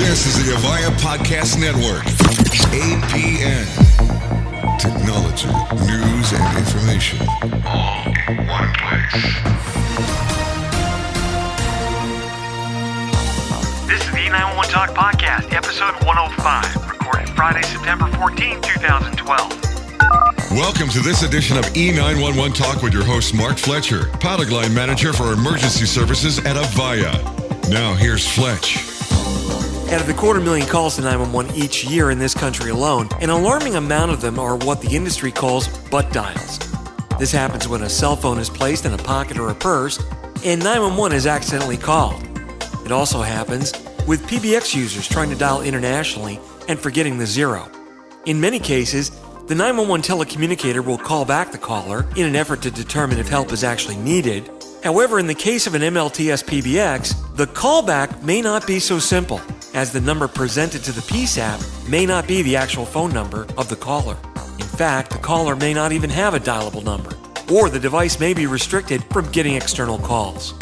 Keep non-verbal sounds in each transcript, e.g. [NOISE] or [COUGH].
This is the Avaya Podcast Network. APN. Technology, news, and information. All in one place. This is the E911 Talk Podcast, episode 105, recorded Friday, September 14, 2012. Welcome to this edition of E911 Talk with your host, Mark Fletcher, product line manager for emergency services at Avaya. Now, here's Fletch. Out of the quarter million calls to 911 each year in this country alone, an alarming amount of them are what the industry calls butt dials. This happens when a cell phone is placed in a pocket or a purse and 911 is accidentally called. It also happens with PBX users trying to dial internationally and forgetting the zero. In many cases, the 911 telecommunicator will call back the caller in an effort to determine if help is actually needed. However, in the case of an MLTS PBX, the callback may not be so simple, as the number presented to the PSAP may not be the actual phone number of the caller. In fact, the caller may not even have a dialable number, or the device may be restricted from getting external calls.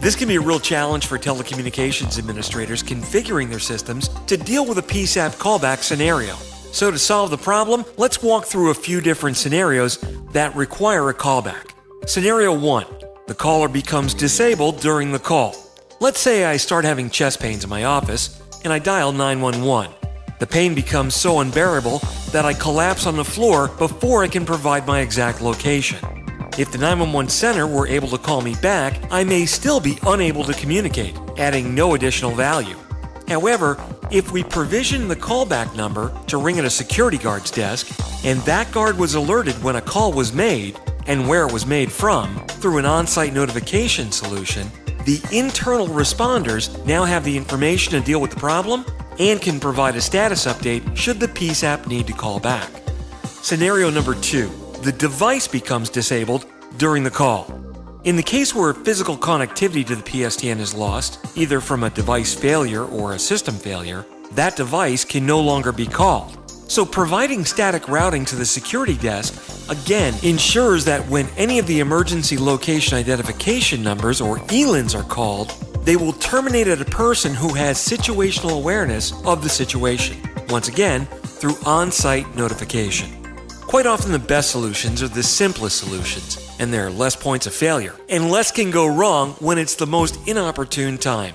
This can be a real challenge for telecommunications administrators configuring their systems to deal with a PSAP callback scenario. So, to solve the problem, let's walk through a few different scenarios that require a callback. Scenario 1 The caller becomes disabled during the call. Let's say I start having chest pains in my office and I dial 911. The pain becomes so unbearable that I collapse on the floor before I can provide my exact location. If the 911 center were able to call me back, I may still be unable to communicate, adding no additional value. However, if we provision the callback number to ring at a security guard's desk, and that guard was alerted when a call was made and where it was made from through an on site notification solution, the internal responders now have the information to deal with the problem and can provide a status update should the PSAP need to call back. Scenario number two the device becomes disabled during the call. In the case where physical connectivity to the PSTN is lost, either from a device failure or a system failure, that device can no longer be called. So, providing static routing to the security desk again ensures that when any of the emergency location identification numbers or ELINs are called, they will terminate at a person who has situational awareness of the situation. Once again, through on site notification. Quite often, the best solutions are the simplest solutions, and there are less points of failure, and less can go wrong when it's the most inopportune time.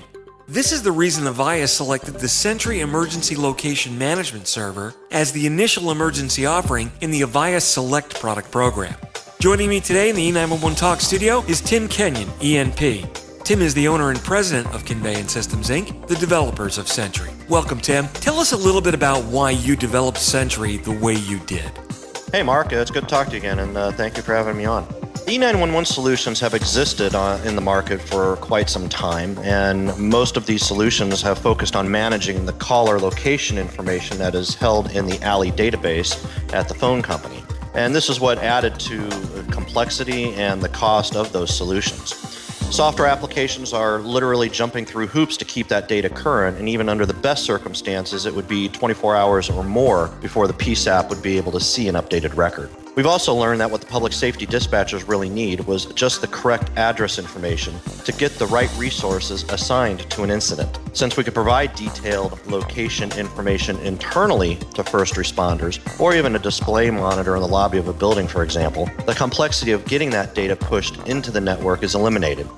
This is the reason Avaya selected the Sentry Emergency Location Management Server as the initial emergency offering in the Avaya Select product program. Joining me today in the E911 Talk studio is Tim Kenyon, ENP. Tim is the owner and president of Conveyant Systems Inc., the developers of Sentry. Welcome, Tim. Tell us a little bit about why you developed Sentry the way you did. Hey, Mark. It's good to talk to you again, and uh, thank you for having me on. E911 solutions have existed uh, in the market for quite some time, and most of these solutions have focused on managing the caller location information that is held in the ALI database at the phone company. And this is what added to the complexity and the cost of those solutions. Software applications are literally jumping through hoops to keep that data current, and even under the best circumstances, it would be 24 hours or more before the PSAP would be able to see an updated record. We've also learned that what the public safety dispatchers really need was just the correct address information to get the right resources assigned to an incident. Since we could provide detailed location information internally to first responders, or even a display monitor in the lobby of a building, for example, the complexity of getting that data pushed into the network is eliminated.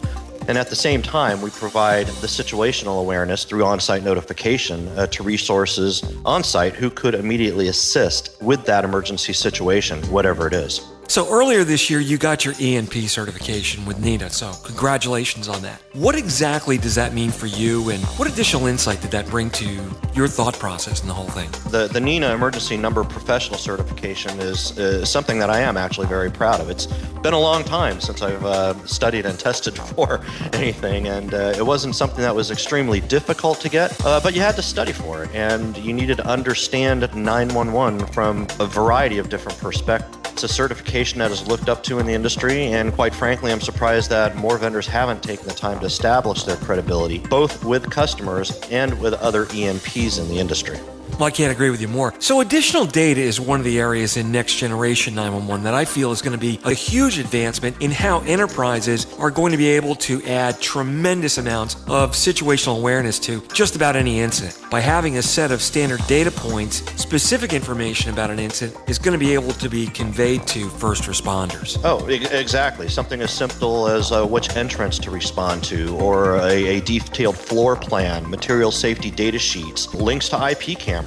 And at the same time, we provide the situational awareness through on site notification uh, to resources on site who could immediately assist with that emergency situation, whatever it is. So earlier this year, you got your ENP certification with NENA, so congratulations on that. What exactly does that mean for you, and what additional insight did that bring to your thought process in the whole thing? The, the NENA Emergency Number Professional Certification is, is something that I am actually very proud of. It's been a long time since I've uh, studied and [LAUGHS] tested for anything, and uh, it wasn't something that was extremely difficult to get, uh, but you had to study for it, and you needed to understand 911 from a variety of different perspectives. It's a certification that is looked up to in the industry, and quite frankly, I'm surprised that more vendors haven't taken the time to establish their credibility, both with customers and with other ENPs in the industry. Well, I can't agree with you more. So, additional data is one of the areas in next generation 911 that I feel is going to be a huge advancement in how enterprises are going to be able to add tremendous amounts of situational awareness to just about any incident. By having a set of standard data points, specific information about an incident is going to be able to be conveyed to first responders. Oh, exactly. Something as simple as uh, which entrance to respond to, or a, a detailed floor plan, material safety data sheets, links to IP cameras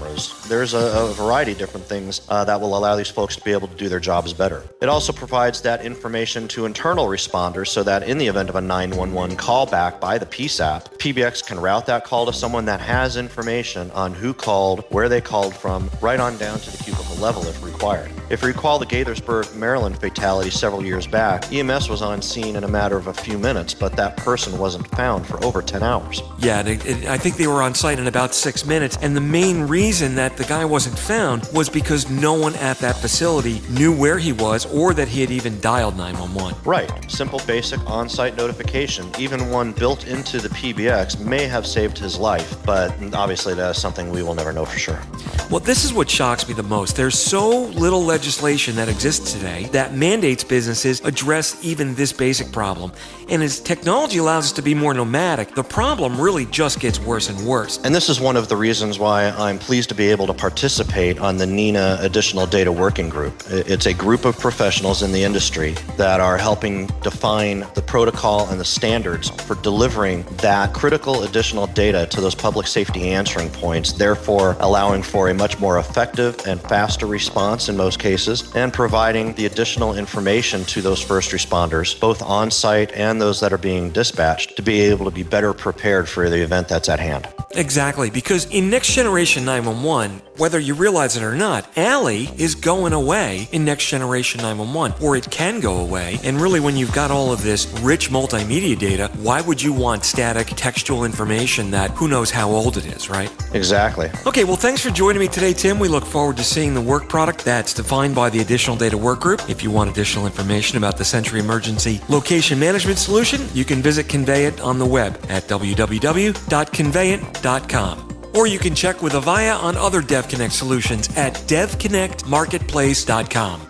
there's a, a variety of different things uh, that will allow these folks to be able to do their jobs better. It also provides that information to internal responders so that in the event of a 911 callback by the PSAP, PBX can route that call to someone that has information on who called, where they called from, right on down to the cubicle level if required. If you recall the Gaithersburg, Maryland fatality several years back, EMS was on scene in a matter of a few minutes, but that person wasn't found for over 10 hours. Yeah, I think they were on site in about six minutes, and the main reason that the guy wasn't found was because no one at that facility knew where he was or that he had even dialed 911. Right. Simple, basic on site notification, even one built into the PBX, may have saved his life, but obviously that is something we will never know for sure. Well, this is what shocks me the most. There's so little legislation that exists today that mandates businesses address even this basic problem. And as technology allows us to be more nomadic, the problem really just gets worse and worse. And this is one of the reasons why I'm pleased to be able to participate on the NENA Additional Data Working Group. It's a group of professionals in the industry that are helping define the protocol and the standards for delivering that critical additional data to those public safety answering points, therefore allowing for a much more effective and faster response in most cases, and providing the additional information to those first responders, both on site and those that are being dispatched, to be able to be better prepared for the event that's at hand. Exactly, because in next generation 911, whether you realize it or not, ALI is going away in next generation 911, or it can go away. And really, when you've got all of this rich multimedia data, why would you want static textual information that who knows how old it is, right? Exactly. Okay, well, thanks for joining me today, Tim. We look forward to seeing the work product that's defined by the Additional Data Work Group. If you want additional information about the Sentry Emergency Location Management Solution, you can visit Conveyant on the web at Or you can check with Avaya on other DevConnect solutions at devconnectmarketplace.com.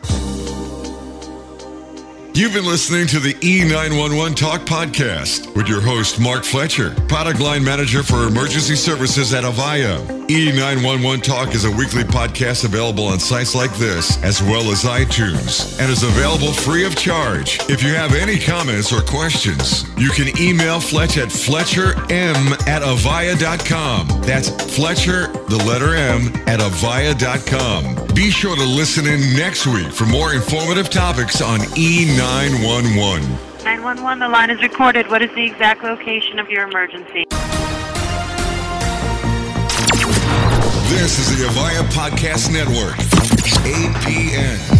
You've been listening to the E911 Talk podcast with your host, Mark Fletcher, product line manager for emergency services at Avaya. E911 Talk is a weekly podcast available on sites like this, as well as iTunes, and is available free of charge. If you have any comments or questions, you can email Fletch at fletcherm at avaya.com. That's Fletcher, the letter M, at avaya.com. Be sure to listen in next week for more informative topics on E911. 911. 911, the line is recorded. What is the exact location of your emergency? This is the Avaya Podcast Network, APN.